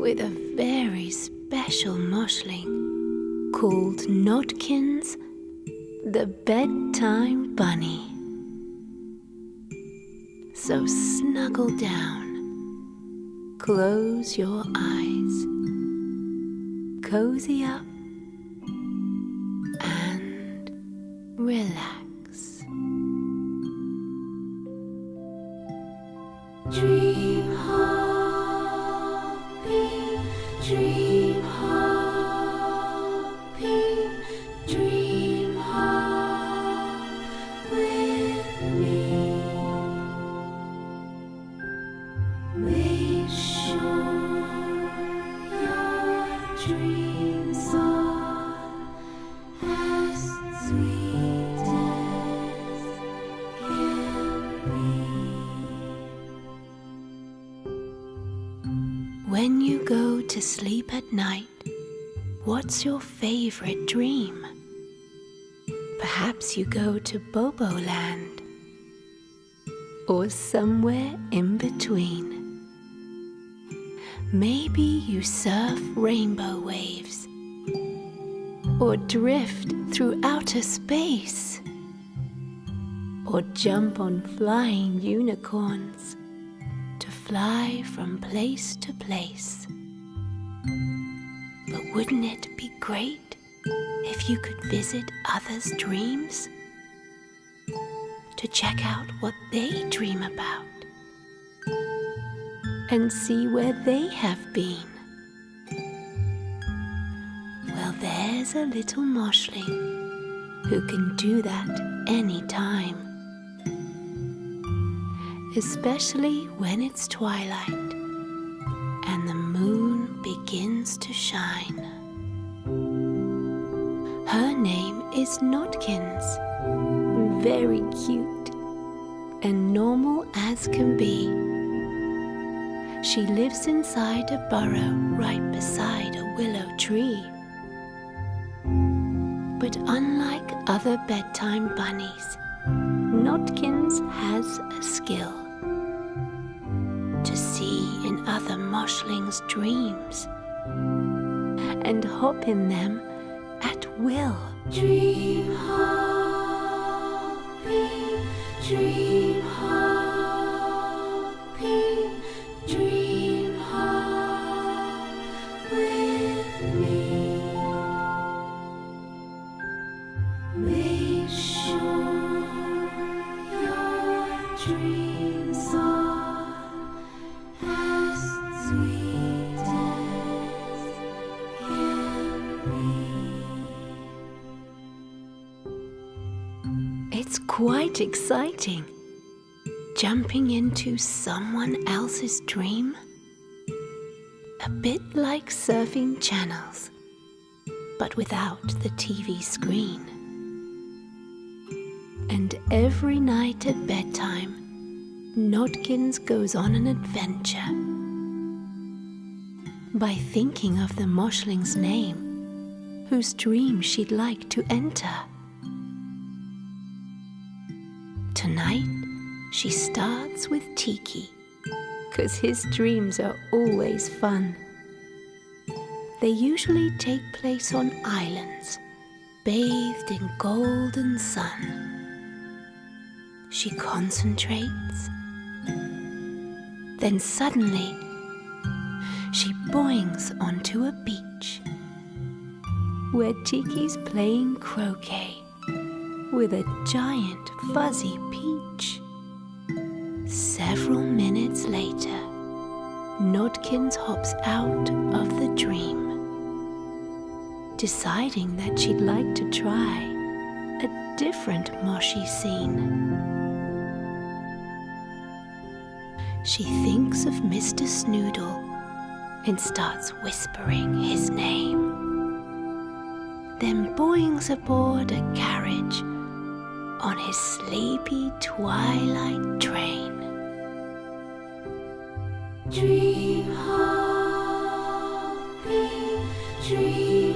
with a very special moshling called Nodkins the bedtime bunny. So snuggle down, close your eyes, cozy up, and relax. What's your favorite dream? Perhaps you go to Bobo Land or somewhere in between. Maybe you surf rainbow waves or drift through outer space or jump on flying unicorns to fly from place to place. Wouldn't it be great if you could visit others' dreams? To check out what they dream about and see where they have been. Well, there's a little moshling who can do that anytime especially when it's twilight and the moon begins to shine. Her name is Nodkins, very cute and normal as can be. She lives inside a burrow right beside a willow tree. But unlike other bedtime bunnies, Nodkins has a skill to see in other moshlings' dreams and hop in them at will. Dream happy, dream happy, dream hard with me. Make sure your dreams are as sweet quite exciting. Jumping into someone else's dream. A bit like surfing channels, but without the TV screen. And every night at bedtime, Nodkins goes on an adventure. By thinking of the Moshling's name, whose dream she'd like to enter. Tonight, she starts with Tiki, because his dreams are always fun. They usually take place on islands, bathed in golden sun. She concentrates. Then suddenly, she boings onto a beach where Tiki's playing croquet with a giant fuzzy peach. Several minutes later, Nodkins hops out of the dream, deciding that she'd like to try a different moshy scene. She thinks of Mr. Snoodle and starts whispering his name. Then boings aboard a carriage on his sleepy twilight train. Dream happy, dream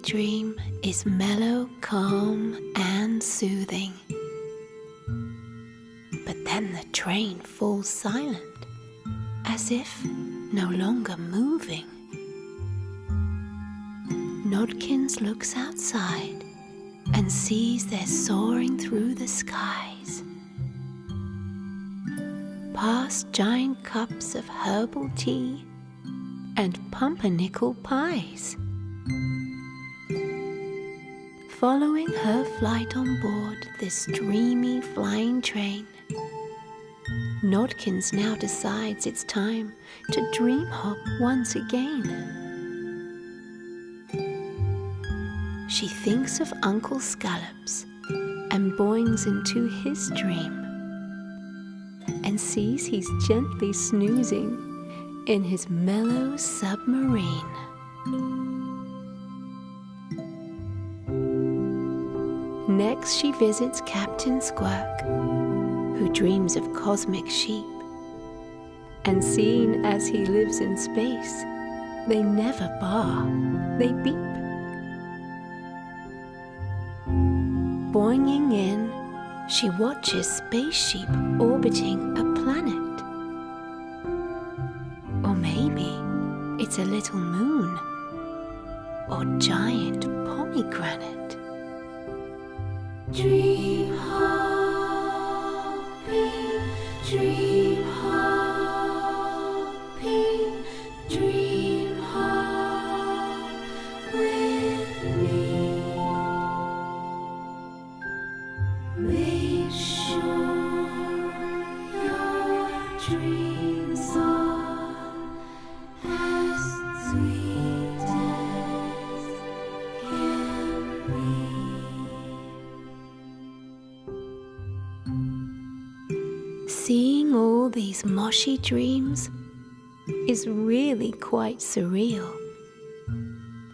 snoodly dream is mellow, calm, and soothing. But then the train falls silent, as if no longer moving. Nodkins looks outside and sees they're soaring through the skies. Past giant cups of herbal tea and pumpernickel pies. Following her flight on board this dreamy flying train, Nodkins now decides it's time to dream hop once again. She thinks of Uncle Scallops and boings into his dream and sees he's gently snoozing in his mellow submarine. Next, she visits Captain Squirk, who dreams of cosmic sheep. And seeing as he lives in space, they never bar, they beep. Boinging in, she watches space sheep orbiting a planet. Or maybe it's a little moon or giant pomegranate. Dream hopping, dream hopping, dream hop with me. Make sure your dreams these moshy dreams is really quite surreal.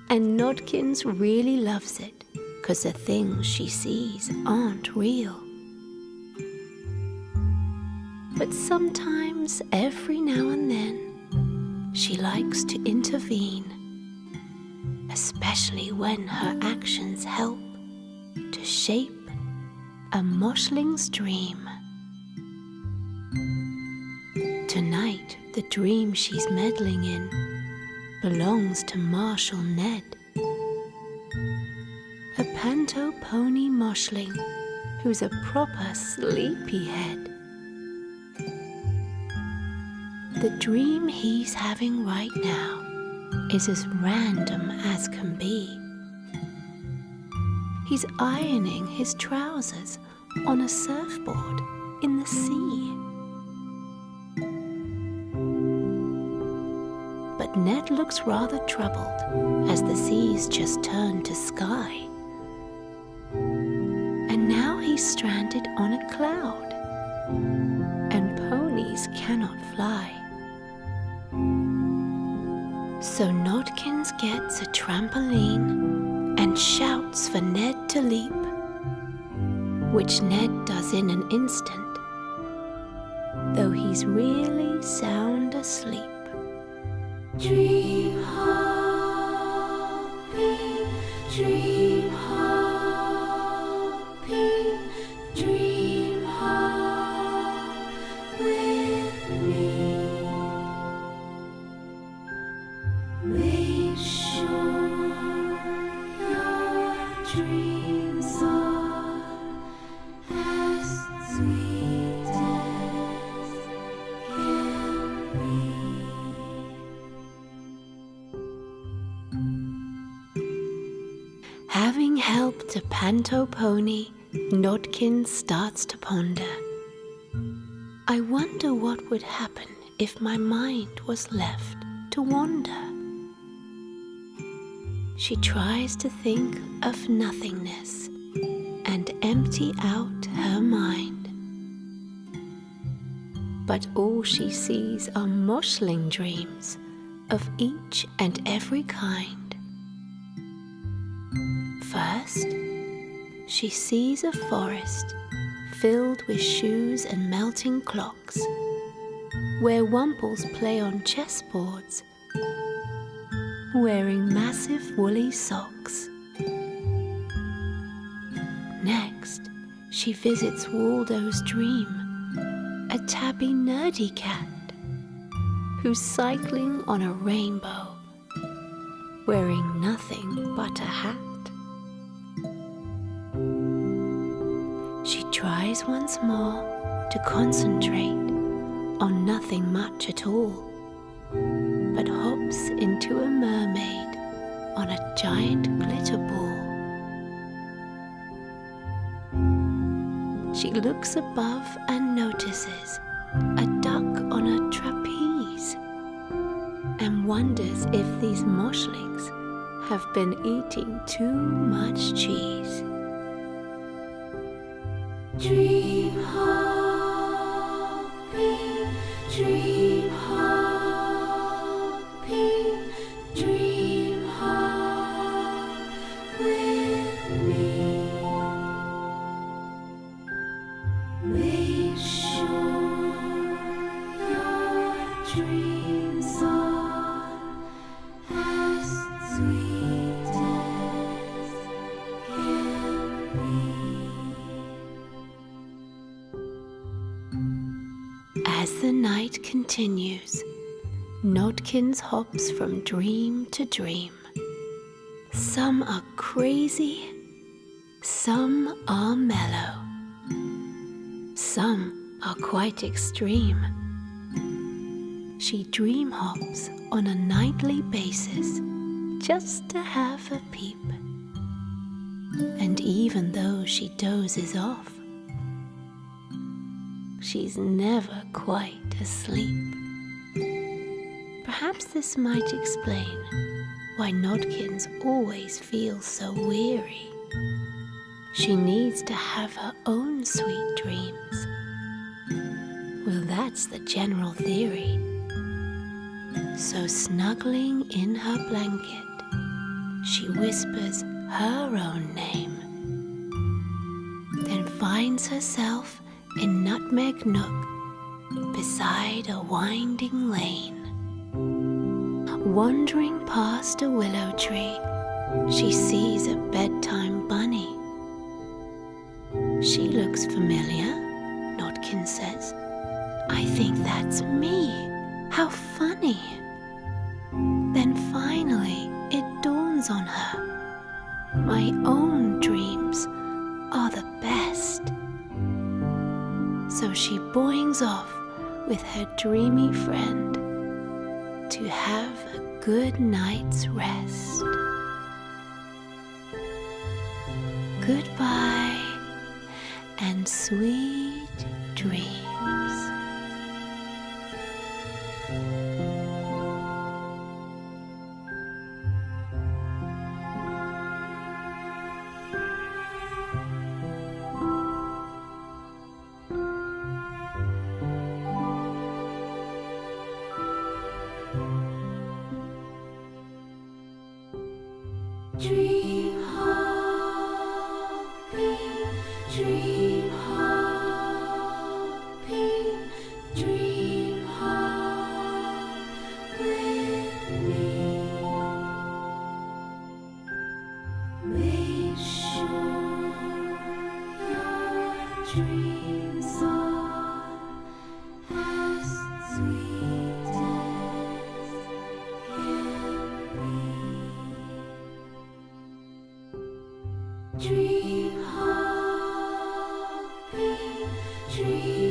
And Nodkins really loves it because the things she sees aren't real. But sometimes, every now and then, she likes to intervene, especially when her actions help to shape a moshling's dream. Tonight, the dream she's meddling in belongs to Marshal Ned a panto pony moshling who's a proper sleepyhead. The dream he's having right now is as random as can be. He's ironing his trousers on a surfboard in the sea. Ned looks rather troubled as the seas just turn to sky and now he's stranded on a cloud, and ponies cannot fly. So Nodkins gets a trampoline and shouts for Ned to leap, which Ned does in an instant, though he's really sound asleep. Dream A panto pony, Nodkin starts to ponder. I wonder what would happen if my mind was left to wander. She tries to think of nothingness and empty out her mind. But all she sees are moshling dreams of each and every kind. First, she sees a forest filled with shoes and melting clocks, where wumples play on chessboards, wearing massive woolly socks. Next, she visits Waldo's dream, a tabby nerdy cat who's cycling on a rainbow, wearing nothing but a hat. Tries once more to concentrate on nothing much at all, but hops into a mermaid on a giant glitter ball. She looks above and notices a duck on a trapeze and wonders if these moshlings have been eating too much cheese. As the night continues, Nodkins hops from dream to dream. Some are crazy, some are mellow, some are quite extreme. She dream hops on a nightly basis just to have a peep. And even though she dozes off, she's never quite asleep. Perhaps this might explain why Nodkins always feels so weary. She needs to have her own sweet dreams. Well, that's the general theory. So, snuggling in her blanket, she whispers her own name, then finds herself in Nutmeg Nook beside a winding lane. Wandering past a willow tree, she sees a bedtime bunny. She looks familiar, Nodkin says. I think that's me. How funny. Then finally, it dawns on her. My own dreams are the best. So she boings off with her dreamy friend to have a good night's rest. Goodbye and sweet dreams. Dream dream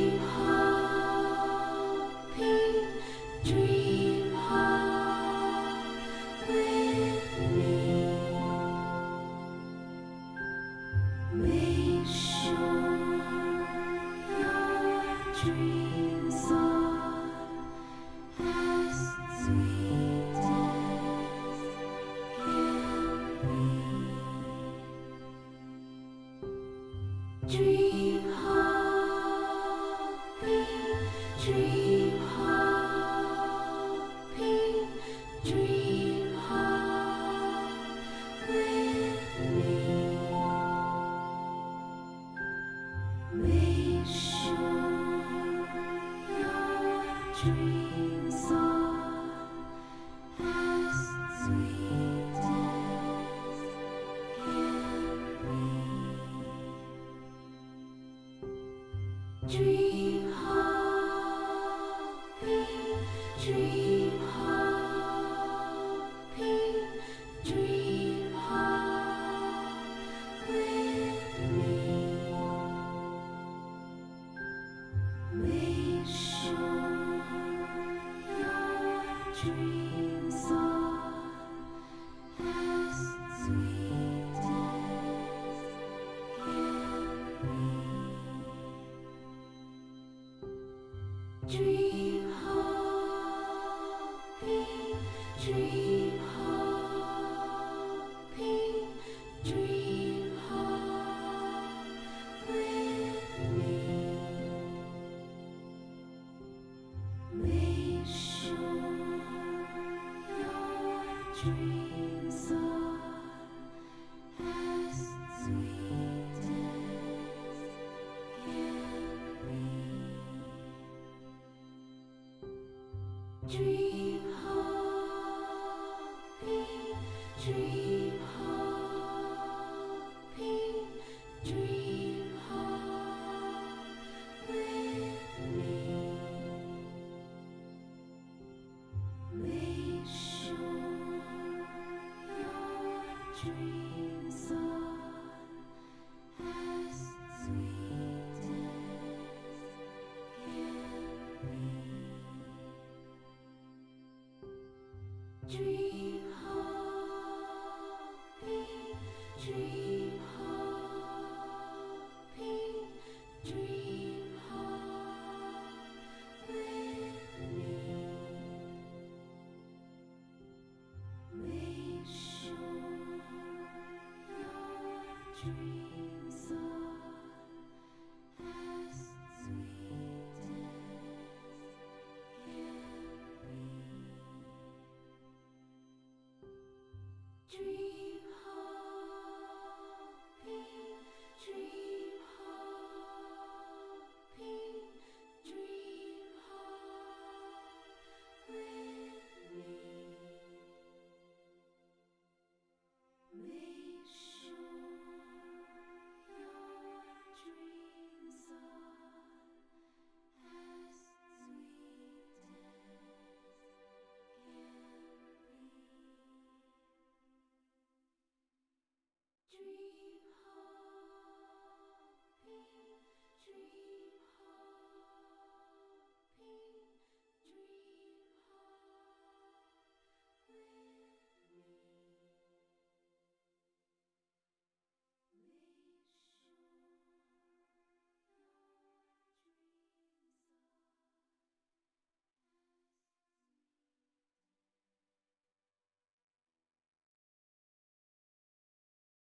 your dreams on.